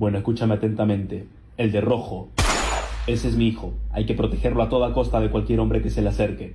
Bueno, escúchame atentamente. El de rojo. Ese es mi hijo. Hay que protegerlo a toda costa de cualquier hombre que se le acerque.